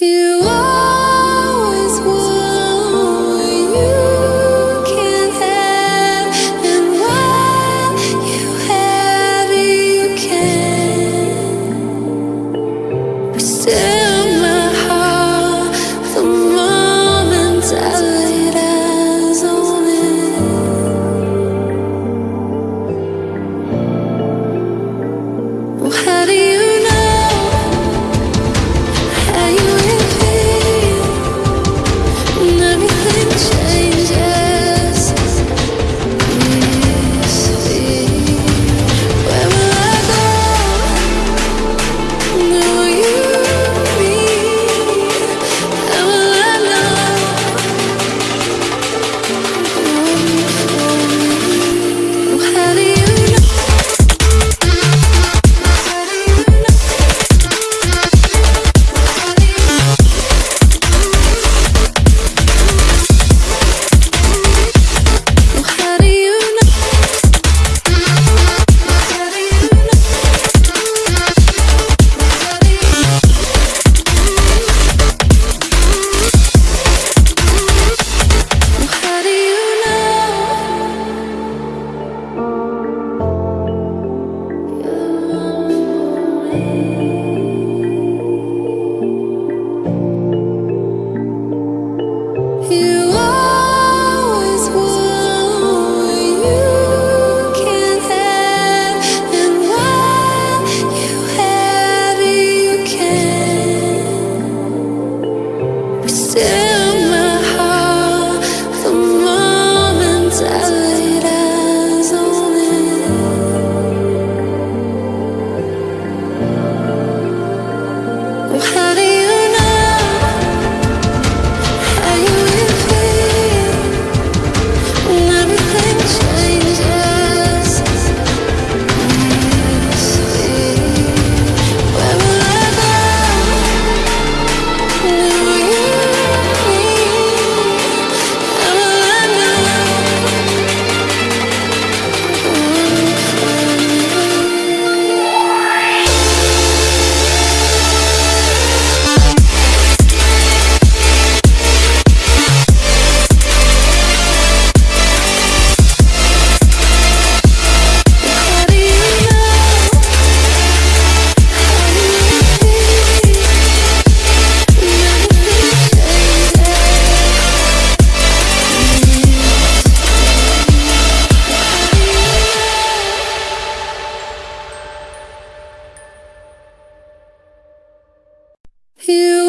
You What You